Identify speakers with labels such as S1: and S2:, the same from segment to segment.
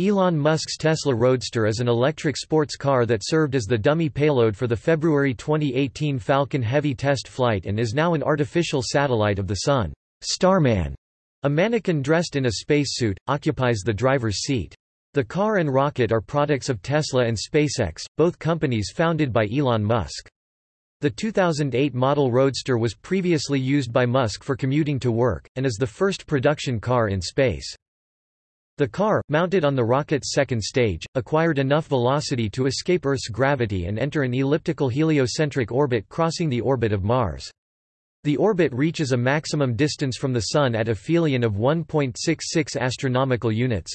S1: Elon Musk's Tesla Roadster is an electric sports car that served as the dummy payload for the February 2018 Falcon Heavy test flight and is now an artificial satellite of the Sun. Starman, a mannequin dressed in a spacesuit, occupies the driver's seat. The car and rocket are products of Tesla and SpaceX, both companies founded by Elon Musk. The 2008 model Roadster was previously used by Musk for commuting to work, and is the first production car in space. The car, mounted on the rocket's second stage, acquired enough velocity to escape Earth's gravity and enter an elliptical heliocentric orbit crossing the orbit of Mars. The orbit reaches a maximum distance from the Sun at aphelion of 1.66 astronomical units.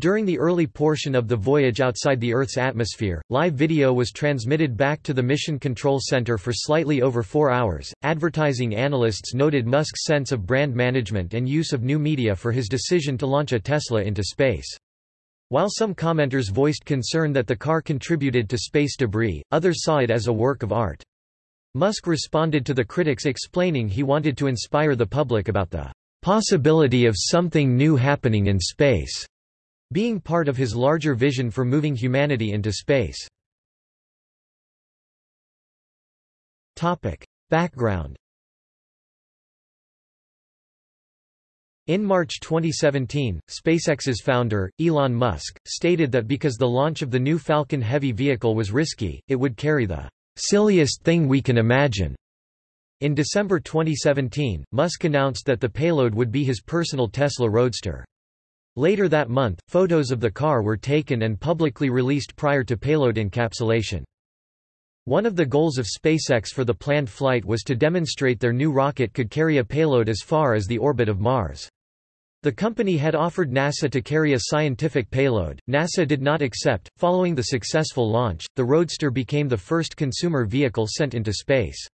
S1: During the early portion of the voyage outside the Earth's atmosphere, live video was transmitted back to the Mission Control Center for slightly over four hours. Advertising analysts noted Musk's sense of brand management and use of new media for his decision to launch a Tesla into space. While some commenters voiced concern that the car contributed to space debris, others saw it as a work of art. Musk responded to the critics explaining he wanted to inspire the public about the possibility of something new happening in space being part of his larger vision for moving humanity into space. Background In March 2017, SpaceX's founder, Elon Musk, stated that because the launch of the new Falcon Heavy vehicle was risky, it would carry the silliest thing we can imagine. In December 2017, Musk announced that the payload would be his personal Tesla Roadster. Later that month, photos of the car were taken and publicly released prior to payload encapsulation. One of the goals of SpaceX for the planned flight was to demonstrate their new rocket could carry a payload as far as the orbit of Mars. The company had offered NASA to carry a scientific payload. NASA did not accept. Following the successful launch, the Roadster became the first consumer vehicle sent into space.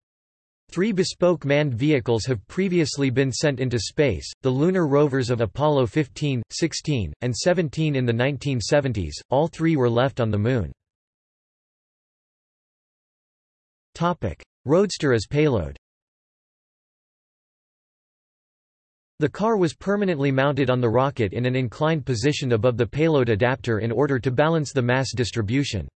S1: Three bespoke manned vehicles have previously been sent into space, the lunar rovers of Apollo 15, 16, and 17 in the 1970s, all three were left on the Moon. Roadster as payload The car was permanently mounted on the rocket in an inclined position above the payload adapter in order to balance the mass distribution.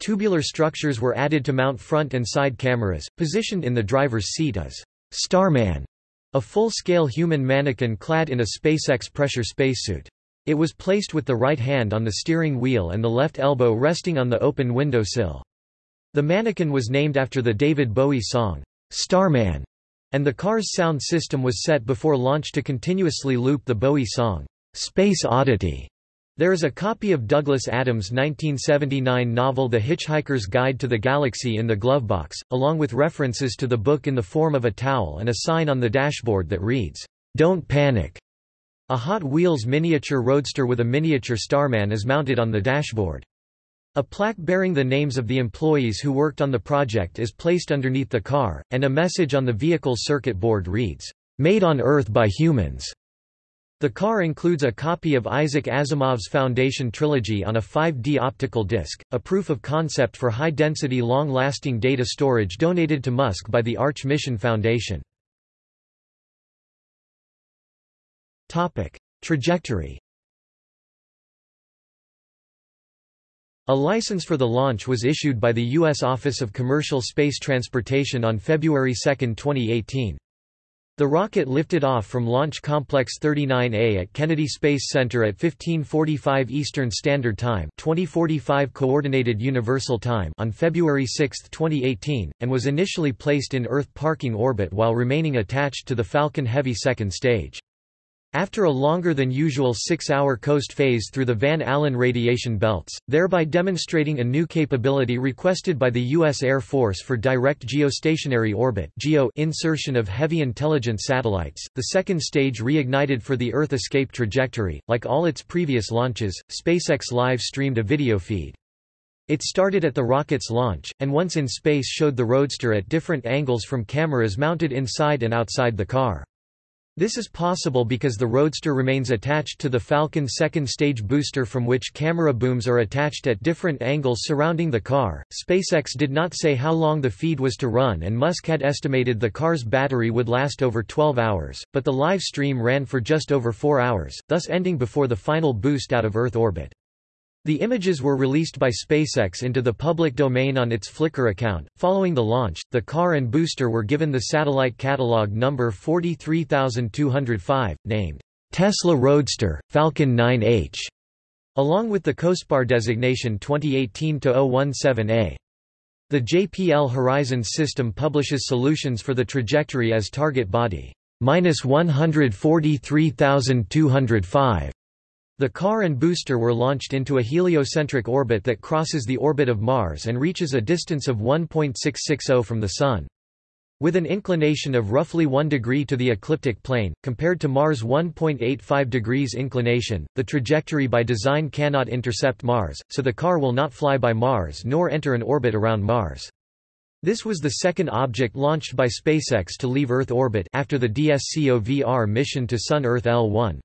S1: Tubular structures were added to mount front and side cameras, positioned in the driver's seat as Starman, a full-scale human mannequin clad in a SpaceX pressure spacesuit. It was placed with the right hand on the steering wheel and the left elbow resting on the open window sill. The mannequin was named after the David Bowie song, Starman, and the car's sound system was set before launch to continuously loop the Bowie song, Space Oddity. There is a copy of Douglas Adams' 1979 novel The Hitchhiker's Guide to the Galaxy in the glovebox, along with references to the book in the form of a towel and a sign on the dashboard that reads, "'Don't Panic'". A Hot Wheels miniature roadster with a miniature Starman is mounted on the dashboard. A plaque bearing the names of the employees who worked on the project is placed underneath the car, and a message on the vehicle's circuit board reads, "'Made on Earth by Humans'". The car includes a copy of Isaac Asimov's Foundation trilogy on a 5D optical disc, a proof of concept for high-density long-lasting data storage donated to Musk by the Arch Mission Foundation. Trajectory A license for the launch was issued by the U.S. Office of Commercial Space Transportation on February 2, 2018. The rocket lifted off from Launch Complex 39A at Kennedy Space Center at 1545 Eastern Standard Time 2045 Coordinated Universal Time on February 6, 2018, and was initially placed in Earth parking orbit while remaining attached to the Falcon Heavy second stage. After a longer than usual six-hour coast phase through the Van Allen radiation belts, thereby demonstrating a new capability requested by the U.S. Air Force for direct geostationary orbit geo insertion of heavy intelligence satellites, the second stage reignited for the Earth escape trajectory. Like all its previous launches, SpaceX live streamed a video feed. It started at the rocket's launch, and once in space showed the Roadster at different angles from cameras mounted inside and outside the car. This is possible because the Roadster remains attached to the Falcon second stage booster from which camera booms are attached at different angles surrounding the car. SpaceX did not say how long the feed was to run and Musk had estimated the car's battery would last over 12 hours, but the live stream ran for just over 4 hours, thus ending before the final boost out of Earth orbit. The images were released by SpaceX into the public domain on its Flickr account. Following the launch, the car and booster were given the satellite catalog number 43205, named Tesla Roadster, Falcon 9H, along with the COSPAR designation 2018-017A. The JPL Horizons system publishes solutions for the trajectory as target body, minus 143,205. The car and booster were launched into a heliocentric orbit that crosses the orbit of Mars and reaches a distance of 1.660 from the Sun. With an inclination of roughly 1 degree to the ecliptic plane, compared to Mars' 1.85 degrees inclination, the trajectory by design cannot intercept Mars, so the car will not fly by Mars nor enter an orbit around Mars. This was the second object launched by SpaceX to leave Earth orbit after the DSCOVR mission to Sun-Earth L1.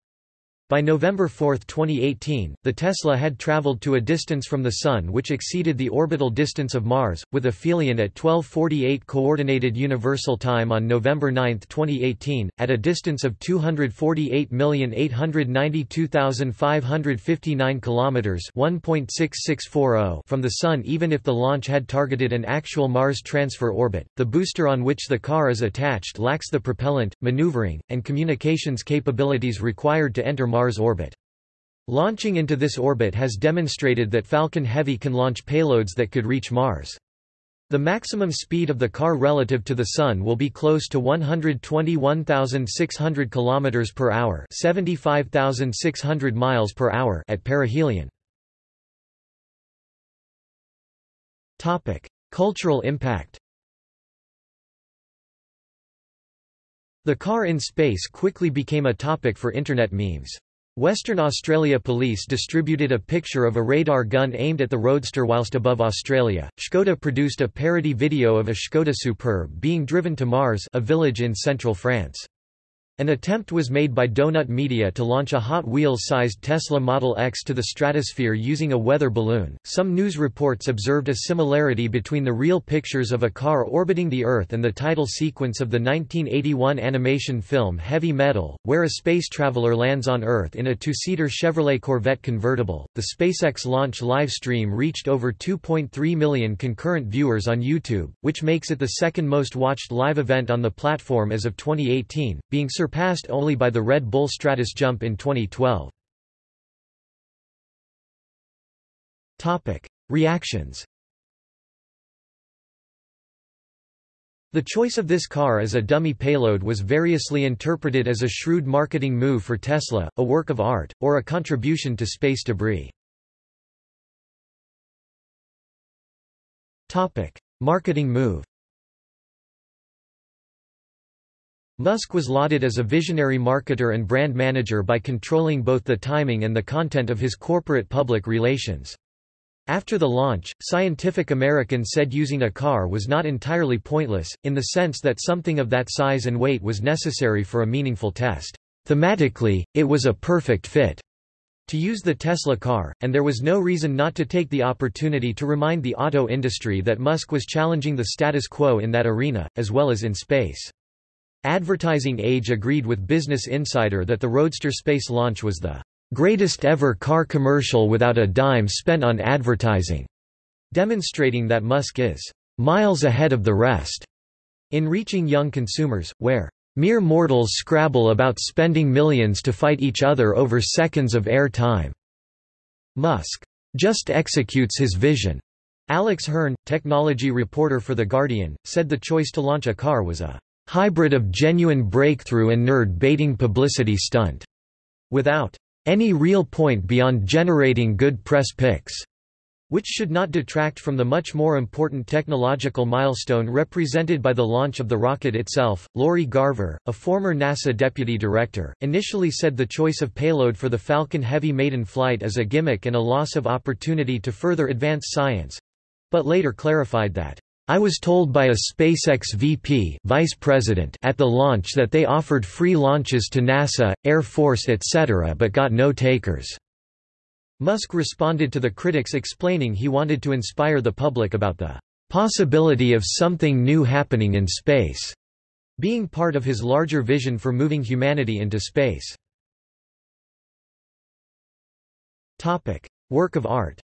S1: By November 4, 2018, the Tesla had traveled to a distance from the Sun which exceeded the orbital distance of Mars, with aphelion at 1248 Coordinated Universal Time on November 9, 2018, at a distance of 248,892,559 km 1.6640 from the Sun even if the launch had targeted an actual Mars transfer orbit. The booster on which the car is attached lacks the propellant, maneuvering, and communications capabilities required to enter Mars orbit. Launching into this orbit has demonstrated that Falcon Heavy can launch payloads that could reach Mars. The maximum speed of the car relative to the Sun will be close to 121,600 km per hour, 75,600 miles per hour at perihelion. Cultural impact. The car in space quickly became a topic for internet memes. Western Australia Police distributed a picture of a radar gun aimed at the roadster whilst above Australia. Škoda produced a parody video of a Škoda Superb being driven to Mars, a village in central France. An attempt was made by Donut Media to launch a Hot Wheels-sized Tesla Model X to the stratosphere using a weather balloon. Some news reports observed a similarity between the real pictures of a car orbiting the Earth and the title sequence of the 1981 animation film Heavy Metal, where a space traveler lands on Earth in a two-seater Chevrolet Corvette convertible. The SpaceX launch live stream reached over 2.3 million concurrent viewers on YouTube, which makes it the second most watched live event on the platform as of 2018, being only by the Red Bull Stratos Jump in 2012. Topic: Reactions. The choice of this car as a dummy payload was variously interpreted as a shrewd marketing move for Tesla, a work of art, or a contribution to space debris. Topic: Marketing move. Musk was lauded as a visionary marketer and brand manager by controlling both the timing and the content of his corporate public relations. After the launch, Scientific American said using a car was not entirely pointless, in the sense that something of that size and weight was necessary for a meaningful test. Thematically, it was a perfect fit to use the Tesla car, and there was no reason not to take the opportunity to remind the auto industry that Musk was challenging the status quo in that arena, as well as in space. Advertising Age agreed with Business Insider that the Roadster space launch was the greatest ever car commercial without a dime spent on advertising, demonstrating that Musk is miles ahead of the rest in reaching young consumers, where mere mortals scrabble about spending millions to fight each other over seconds of air time. Musk just executes his vision. Alex Hern, technology reporter for The Guardian, said the choice to launch a car was a hybrid of genuine breakthrough and nerd-baiting publicity stunt, without any real point beyond generating good press pics, which should not detract from the much more important technological milestone represented by the launch of the rocket itself. Lori Garver, a former NASA deputy director, initially said the choice of payload for the Falcon Heavy maiden flight is a gimmick and a loss of opportunity to further advance science, but later clarified that I was told by a SpaceX VP vice president at the launch that they offered free launches to NASA, Air Force etc. but got no takers." Musk responded to the critics explaining he wanted to inspire the public about the "...possibility of something new happening in space." being part of his larger vision for moving humanity into space. Work of art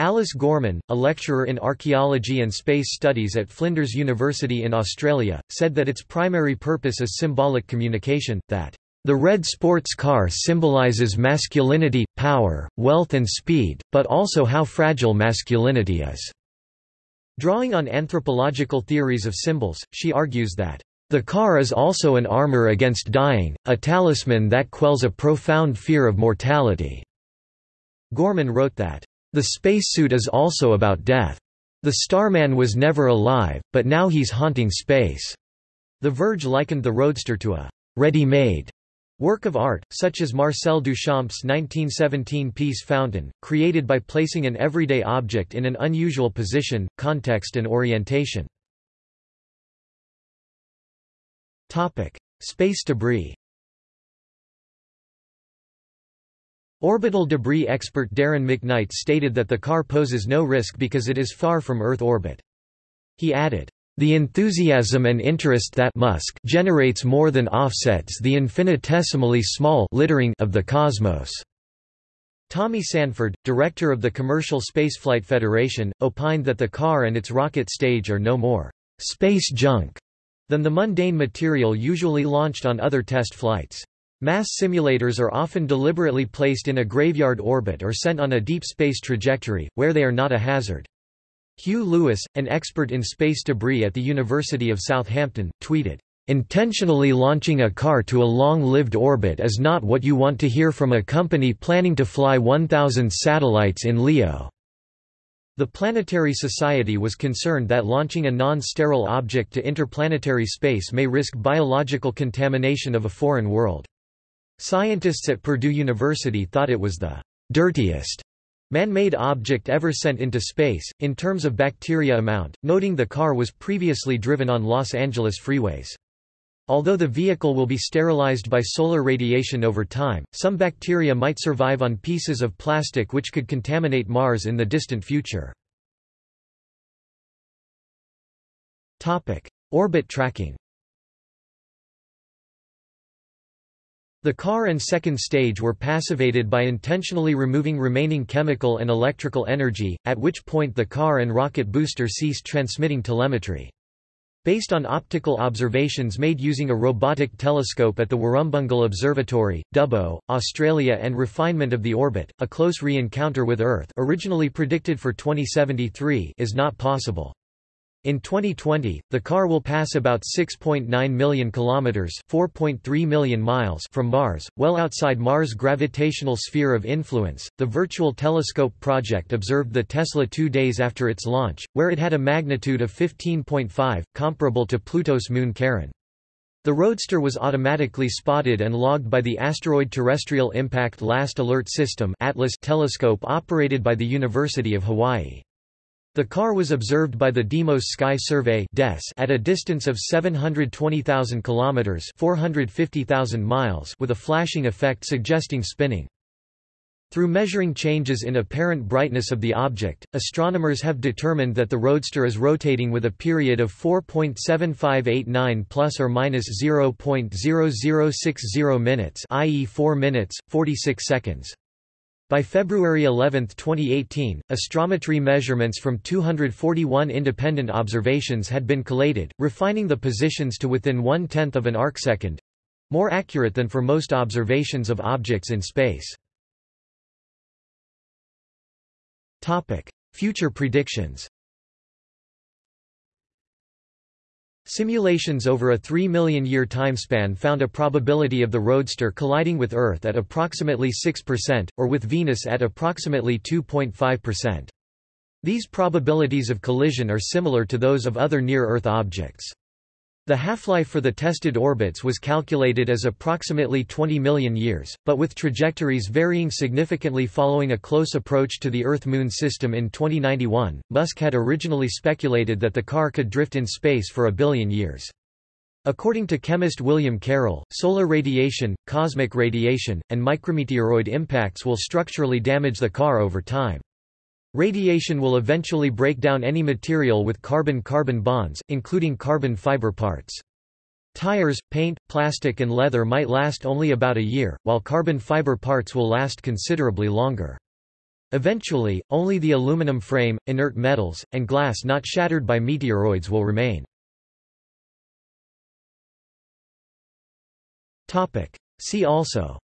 S1: Alice Gorman, a lecturer in archaeology and space studies at Flinders University in Australia, said that its primary purpose is symbolic communication, that the red sports car symbolizes masculinity, power, wealth and speed, but also how fragile masculinity is. Drawing on anthropological theories of symbols, she argues that the car is also an armor against dying, a talisman that quells a profound fear of mortality. Gorman wrote that the spacesuit is also about death. The Starman was never alive, but now he's haunting space. The Verge likened the Roadster to a ready-made work of art, such as Marcel Duchamp's 1917 piece Fountain, created by placing an everyday object in an unusual position, context and orientation. Topic: Space debris Orbital debris expert Darren McKnight stated that the car poses no risk because it is far from Earth orbit. He added, the enthusiasm and interest that Musk generates more than offsets the infinitesimally small littering of the cosmos. Tommy Sanford, director of the Commercial Spaceflight Federation, opined that the car and its rocket stage are no more space junk than the mundane material usually launched on other test flights. Mass simulators are often deliberately placed in a graveyard orbit or sent on a deep space trajectory, where they are not a hazard. Hugh Lewis, an expert in space debris at the University of Southampton, tweeted, Intentionally launching a car to a long-lived orbit is not what you want to hear from a company planning to fly 1,000 satellites in LEO. The Planetary Society was concerned that launching a non-sterile object to interplanetary space may risk biological contamination of a foreign world. Scientists at Purdue University thought it was the dirtiest man-made object ever sent into space, in terms of bacteria amount, noting the car was previously driven on Los Angeles freeways. Although the vehicle will be sterilized by solar radiation over time, some bacteria might survive on pieces of plastic which could contaminate Mars in the distant future. Orbit tracking The car and second stage were passivated by intentionally removing remaining chemical and electrical energy, at which point the car and rocket booster ceased transmitting telemetry. Based on optical observations made using a robotic telescope at the Warrumbungle Observatory, Dubbo, Australia and refinement of the orbit, a close re-encounter with Earth originally predicted for 2073 is not possible. In 2020, the car will pass about 6.9 million kilometers, 4.3 million miles from Mars, well outside Mars' gravitational sphere of influence. The Virtual Telescope project observed the Tesla 2 days after its launch, where it had a magnitude of 15.5, comparable to Pluto's moon Charon. The Roadster was automatically spotted and logged by the Asteroid Terrestrial Impact Last Alert System (ATLAS) telescope operated by the University of Hawaii. The car was observed by the Deimos Sky Survey at a distance of 720,000 kilometers (450,000 miles) with a flashing effect suggesting spinning. Through measuring changes in apparent brightness of the object, astronomers have determined that the Roadster is rotating with a period of 4.7589 plus or minus 0.0060 minutes, i.e. 4 minutes 46 seconds. By February 11, 2018, astrometry measurements from 241 independent observations had been collated, refining the positions to within one-tenth of an arcsecond—more accurate than for most observations of objects in space. Future predictions Simulations over a 3 million year timespan found a probability of the Roadster colliding with Earth at approximately 6%, or with Venus at approximately 2.5%. These probabilities of collision are similar to those of other near-Earth objects. The half-life for the tested orbits was calculated as approximately 20 million years, but with trajectories varying significantly following a close approach to the Earth-Moon system in 2091, Musk had originally speculated that the car could drift in space for a billion years. According to chemist William Carroll, solar radiation, cosmic radiation, and micrometeoroid impacts will structurally damage the car over time. Radiation will eventually break down any material with carbon-carbon bonds, including carbon fiber parts. Tires, paint, plastic and leather might last only about a year, while carbon fiber parts will last considerably longer. Eventually, only the aluminum frame, inert metals, and glass not shattered by meteoroids will remain. See also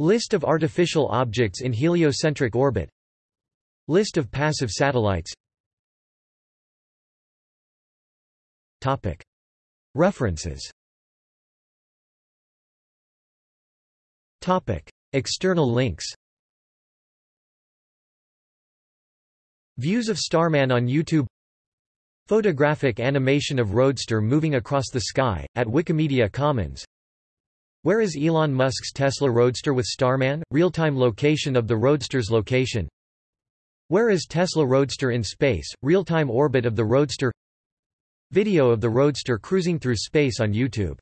S1: List of artificial objects in heliocentric orbit. List of passive satellites. References. External links. Views of Starman on YouTube. Photographic animation of Roadster moving across the sky, at Wikimedia Commons where is Elon Musk's Tesla Roadster with Starman? Real-time location of the Roadster's location. Where is Tesla Roadster in space? Real-time orbit of the Roadster. Video of the Roadster cruising through space on YouTube.